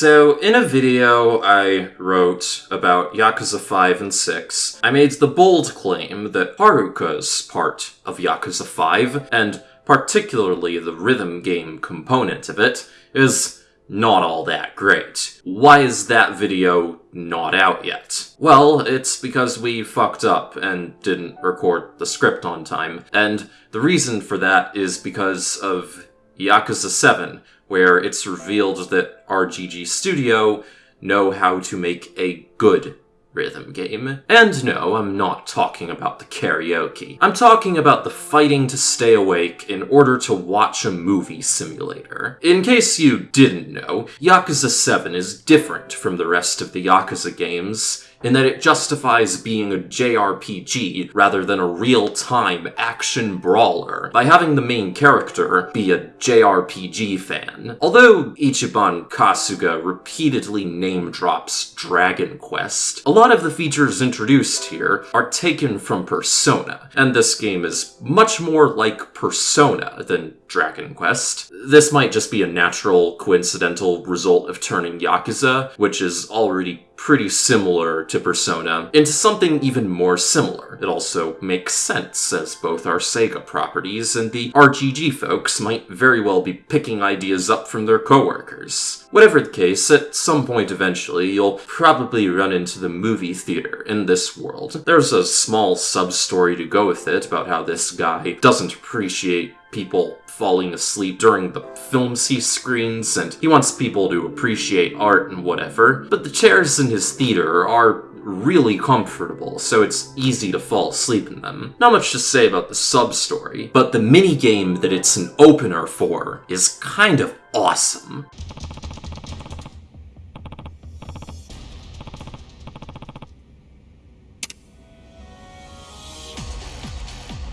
So, in a video I wrote about Yakuza 5 and 6, I made the bold claim that Haruka's part of Yakuza 5, and particularly the rhythm game component of it, is not all that great. Why is that video not out yet? Well, it's because we fucked up and didn't record the script on time, and the reason for that is because of Yakuza 7, where it's revealed that RGG Studio know how to make a good rhythm game. And no, I'm not talking about the karaoke. I'm talking about the fighting to stay awake in order to watch a movie simulator. In case you didn't know, Yakuza 7 is different from the rest of the Yakuza games in that it justifies being a JRPG rather than a real-time action brawler by having the main character be a JRPG fan. Although Ichiban Kasuga repeatedly name drops Dragon Quest, a lot of the features introduced here are taken from Persona, and this game is much more like Persona than Dragon Quest. This might just be a natural, coincidental result of turning Yakuza, which is already pretty similar to Persona, into something even more similar. It also makes sense, as both are Sega properties, and the RGG folks might very well be picking ideas up from their coworkers. Whatever the case, at some point eventually, you'll probably run into the movie theater in this world. There's a small sub-story to go with it about how this guy doesn't appreciate people falling asleep during the films he screens, and he wants people to appreciate art and whatever. But the chairs in his theater are really comfortable, so it's easy to fall asleep in them. Not much to say about the sub-story, but the minigame that it's an opener for is kind of awesome.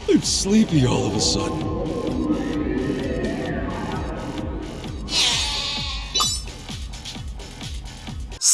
I'm sleepy all of a sudden.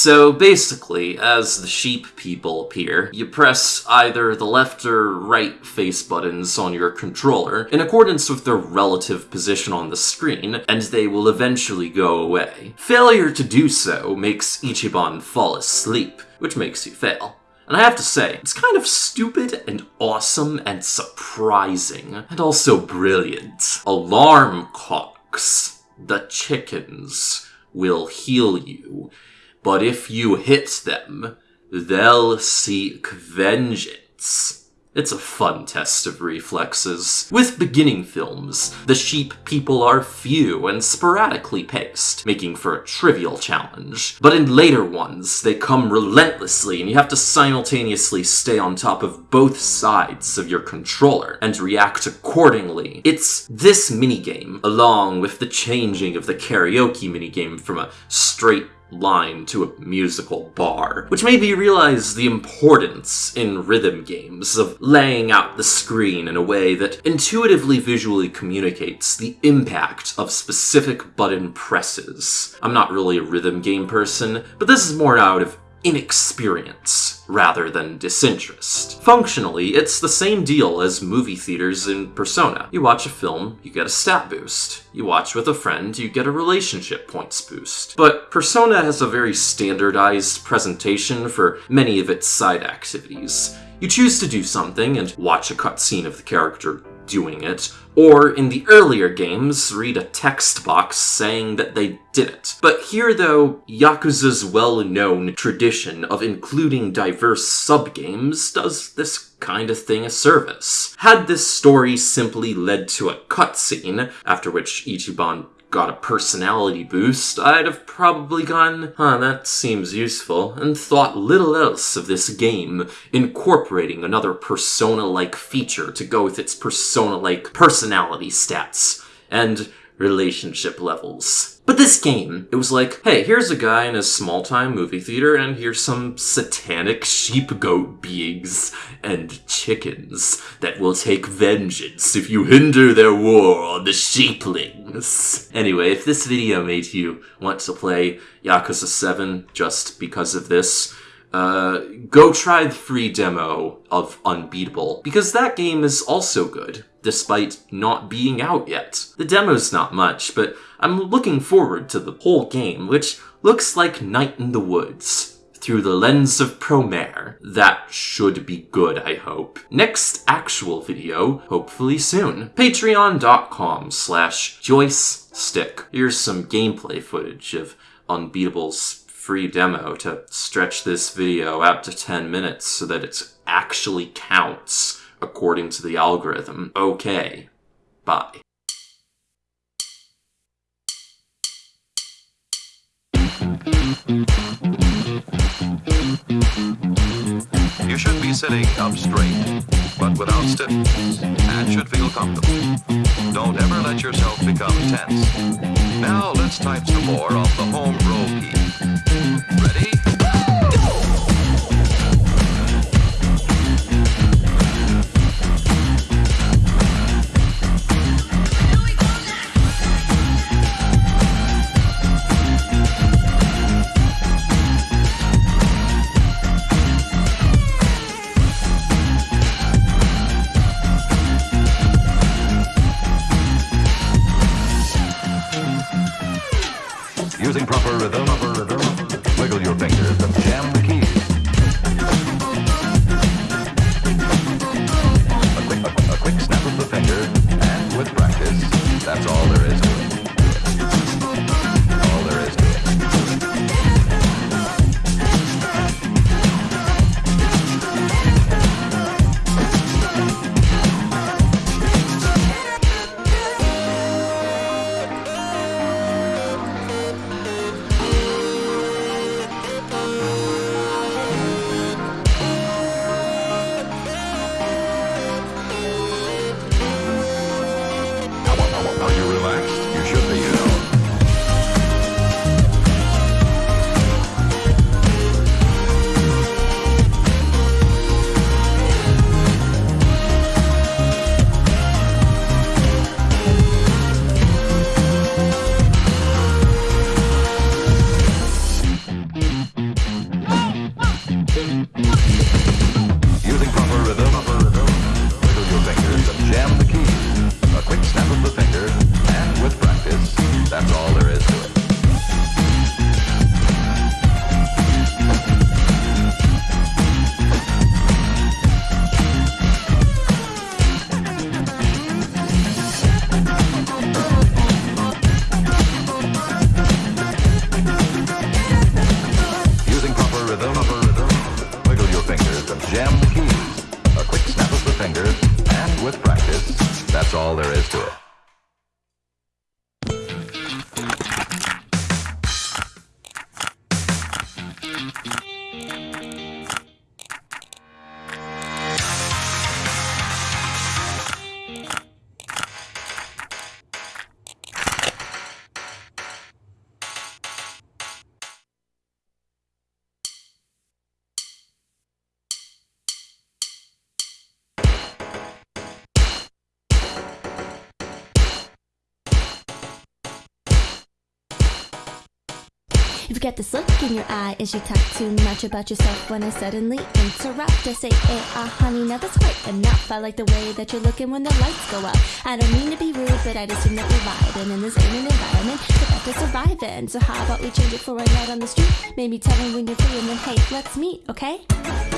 So basically, as the sheep people appear, you press either the left or right face buttons on your controller in accordance with their relative position on the screen, and they will eventually go away. Failure to do so makes Ichiban fall asleep, which makes you fail. And I have to say, it's kind of stupid and awesome and surprising, and also brilliant. Alarm clocks. The chickens will heal you but if you hit them, they'll seek vengeance. It's a fun test of reflexes. With beginning films, the sheep people are few and sporadically paced, making for a trivial challenge. But in later ones, they come relentlessly and you have to simultaneously stay on top of both sides of your controller and react accordingly. It's this minigame, along with the changing of the karaoke minigame from a straight line to a musical bar, which made me realize the importance in rhythm games of laying out the screen in a way that intuitively visually communicates the impact of specific button presses. I'm not really a rhythm game person, but this is more out of inexperience rather than disinterest. Functionally, it's the same deal as movie theaters in Persona. You watch a film, you get a stat boost. You watch with a friend, you get a relationship points boost. But Persona has a very standardized presentation for many of its side activities. You choose to do something and watch a cutscene of the character doing it, or in the earlier games, read a text box saying that they did it. But here though, Yakuza's well-known tradition of including diverse sub-games does this kind of thing a service. Had this story simply led to a cutscene, after which Ichiban got a personality boost, I'd have probably gone, huh, that seems useful, and thought little else of this game, incorporating another Persona-like feature to go with its Persona-like personality stats, and relationship levels. But this game, it was like, hey, here's a guy in a small-time movie theater, and here's some satanic sheep-goat beings and chickens that will take vengeance if you hinder their war on the sheeplings. Anyway, if this video made you want to play Yakuza 7 just because of this, uh, go try the free demo of Unbeatable, because that game is also good, despite not being out yet. The demo's not much, but I'm looking forward to the whole game, which looks like Night in the Woods. Through the lens of Promare. That should be good, I hope. Next actual video, hopefully soon. Patreon.com slash Joyce Stick. Here's some gameplay footage of Unbeatable's free demo to stretch this video out to 10 minutes so that it actually counts according to the algorithm. Okay. Bye. You should be sitting up straight, but without stiffness, and should feel comfortable. Don't ever let yourself become tense. Now let's type some more of the home row key. Ready? That's all there is to it. You've got this look in your eye as you talk too much about yourself when I suddenly interrupt. I say, hey, ah, honey, now that's quite enough. I like the way that you're looking when the lights go up. I don't mean to be rude, but I just assume that you're vibing in this an environment that got to survive in. So how about we change it for a night on the street? Maybe tell me when you're free and then, hey, let's meet, okay?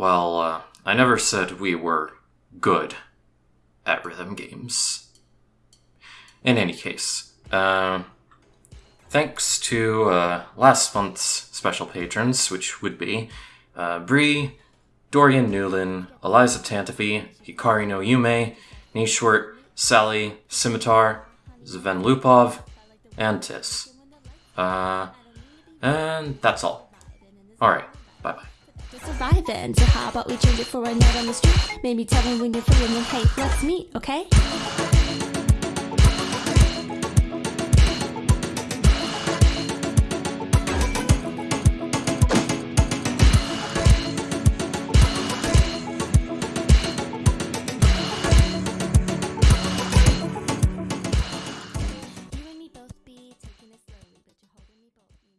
Well, uh, I never said we were good at rhythm games. In any case, uh, thanks to uh, last month's special patrons, which would be uh, Bree, Dorian Newlin, Eliza Tantafi, Hikari no Yume, Nishwart, Sally, Scimitar, Zven Lupov, and Tis. Uh, and that's all. Alright, bye bye survive in. So how about we change it for a night on the street? Maybe tell me when you're free and then, hey, let's meet, okay?